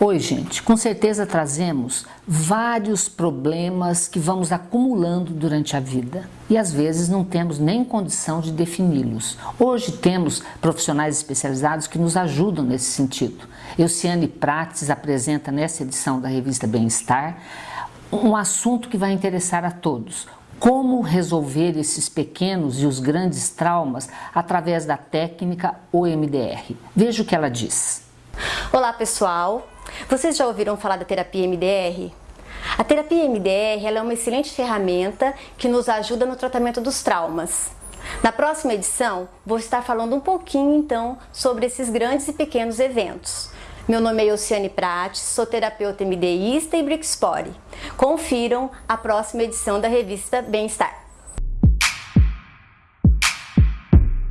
Oi, gente. Com certeza trazemos vários problemas que vamos acumulando durante a vida e às vezes não temos nem condição de defini-los. Hoje temos profissionais especializados que nos ajudam nesse sentido. Euciane Prates apresenta nessa edição da revista Bem-Estar um assunto que vai interessar a todos. Como resolver esses pequenos e os grandes traumas através da técnica OMDR. Veja o que ela diz. Olá pessoal, vocês já ouviram falar da terapia MDR? A terapia MDR é uma excelente ferramenta que nos ajuda no tratamento dos traumas. Na próxima edição, vou estar falando um pouquinho então sobre esses grandes e pequenos eventos. Meu nome é Oceane Prates, sou terapeuta MDIsta e Brixpore. Confiram a próxima edição da revista Bem-Estar.